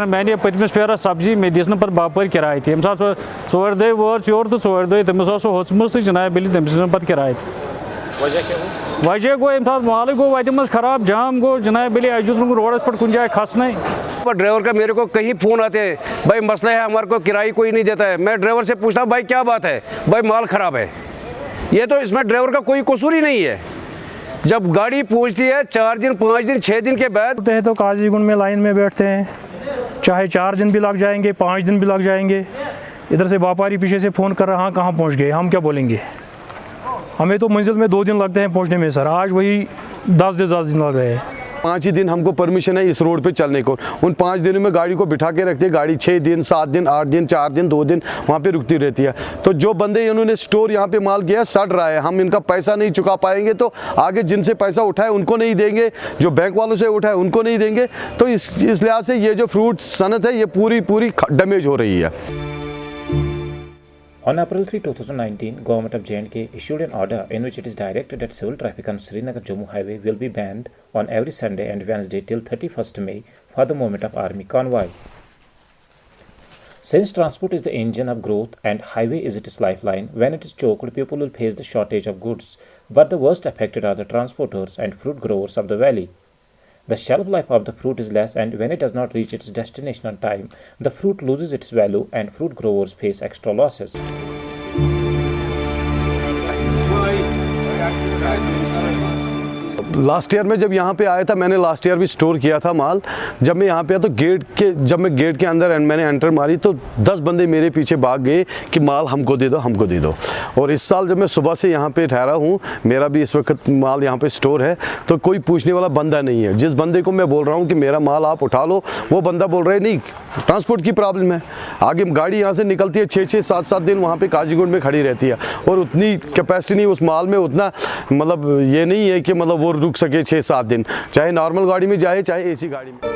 मैंने पतमिस फेरस सब्ज़ी मे दिस पे बापर किराए ये सात चोर दह वो योर तो चोर दह तमिस होचम तो जनाब बिल तमिस पे किराए वजह गो ये माल गो वत मज खराब जाम गो जनाब बिल अजुत रोडस पे कुछ जाए खसने पर ड्राइवर का मेरे को कहीं फ़ोन आते हैं भाई मसला है हमारे को किराए कोई नहीं देता है। मैं ड्राइवर से पूछता हूँ भाई क्या बात है? भाई माल ख़राब है। ये तो इसमें ड्राइवर का कोई कसूर ही नहीं है। जब गाड़ी पहुँचती है चार दिन पाँच दिन छः दिन के बाद होते तो काजीगुंड में लाइन में बैठते हैं। चाहे चार दिन भी लग जाएँगे, पाँच दिन भी लग जाएँगे। इधर से व्यापारी पीछे से फ़ोन कर रहा हाँ कहाँ पहुँच गए? हम क्या बोलेंगे? हमें तो मंजिल में दो दिन लगते हैं पहुँचने में, सर। आज वही दस से दस दिन लग रहे हैं। पाँच ही दिन हमको परमिशन है इस रोड पे चलने को। उन पाँच दिनों में गाड़ी को बिठा के रखते हैं गाड़ी छः दिन, सात दिन, आठ दिन, चार दिन, दो दिन वहाँ पे रुकती रहती है। तो जो बंदे इन्होंने स्टोर यहाँ पे माल किया, सड़ रहा है। हम इनका पैसा नहीं चुका पाएँगे तो आगे जिनसे पैसा उठाए उनको नहीं देंगे। जो बैंक वालों से उठाए उनको नहीं देंगे। तो इस इस लिहाज से ये जो फ्रूट सनत है, ये पूरी पूरी डैमेज हो रही है। On April 3, 2019, Government of J&K issued an order in which it is directed that civil traffic on Srinagar Jammu Highway will be banned on every Sunday and Wednesday till 31st May for the movement of army convoy. Since transport is the engine of growth and highway is its lifeline, when it is choked, people will face the shortage of goods. But the worst affected are the transporters and fruit growers of the valley. The shelf life of the fruit is less, and when it does not reach its destination on time, the fruit loses its value and fruit growers face extra losses. Last year में जब यहाँ पे आया था, मैंने last year भी store किया था माल। जब मैं यहाँ पे आया तो गेट के, जब मैं गेट के अंदर मैंने एंटर मारी तो दस बंदे मेरे पीछे भाग गए कि माल हमको दे दो, हमको दे दो। और इस साल जब मैं सुबह से यहाँ पे ठहरा हूँ, मेरा भी इस वक्त माल यहाँ पे स्टोर है तो कोई पूछने वाला बंदा नहीं है। जिस बंदे को मैं बोल रहा हूँ कि मेरा माल आप उठा लो, वो बंदा बोल रहा है, नहीं ट्रांसपोर्ट की प्रॉब्लम है। आगे गाड़ी यहाँ से निकलती है छः छः सात सात दिन वहाँ पर काजीगुंड में खड़ी रहती है। और उतनी कैपेसिटी नहीं, उस माल में उतना मतलब ये नहीं है कि मतलब वो रुक सके छः सात दिन। चाहे नॉर्मल गाड़ी में जाए, चाहे एसी गाड़ी में।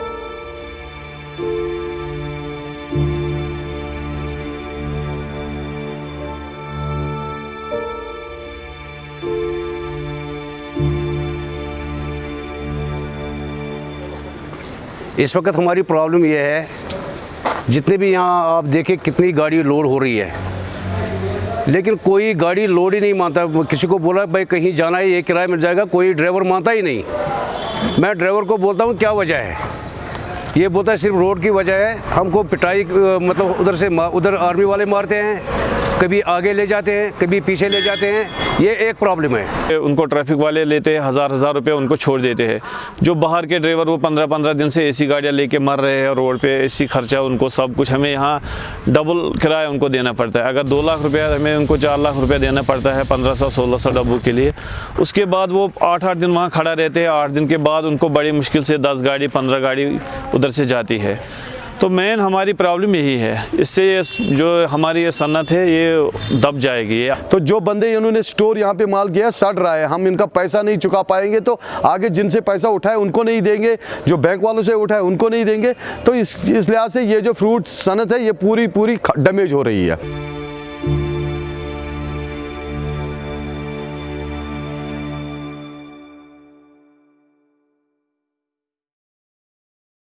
इस वक्त हमारी प्रॉब्लम यह है, जितने भी यहाँ आप देखें कितनी गाड़ी लोड हो रही है। लेकिन कोई गाड़ी लोड ही नहीं मानता। किसी को बोला, भाई, कहीं जाना है, ये किराया मिल जाएगा। कोई ड्राइवर मानता ही नहीं। मैं ड्राइवर को बोलता हूँ, क्या वजह है? ये बोलता है, सिर्फ़ रोड की वजह है। हमको पिटाई मतलब उधर से उधर आर्मी वाले मारते हैं। कभी आगे ले जाते हैं, कभी पीछे ले जाते हैं, ये एक प्रॉब्लम है। उनको ट्रैफ़िक वाले लेते हैं, हज़ार हज़ार रुपये उनको छोड़ देते हैं। जो बाहर के ड्राइवर वो पंद्रह पंद्रह दिन से एसी गाड़ियाँ लेके मर रहे हैं, रोड पे एसी खर्चा उनको सब कुछ हमें यहाँ डबल किराया उनको देना पड़ता है। अगर दो लाख रुपया हमें उनको चार लाख रुपया देना पड़ता है पंद्रह सौ, सोलह सौ डब्बू के लिए। उसके बाद वो आठ आठ दिन वहाँ खड़ा रहते हैं, आठ दिन के बाद उनको बड़ी मुश्किल से दस गाड़ी, पंद्रह गाड़ी उधर से जाती है। तो मेन हमारी प्रॉब्लम यही है। इससे ये जो हमारी ये सन्नत है, ये दब जाएगी। तो जो बंदे इन्होंने स्टोर यहाँ पे माल किया सड़ रहा है। हम इनका पैसा नहीं चुका पाएँगे तो आगे जिनसे पैसा उठाए, उनको नहीं देंगे। जो बैंक वालों से उठाए, उनको नहीं देंगे। तो इस इस लिहाज से ये जो फ्रूट सनत है, ये पूरी पूरी डैमेज हो रही है।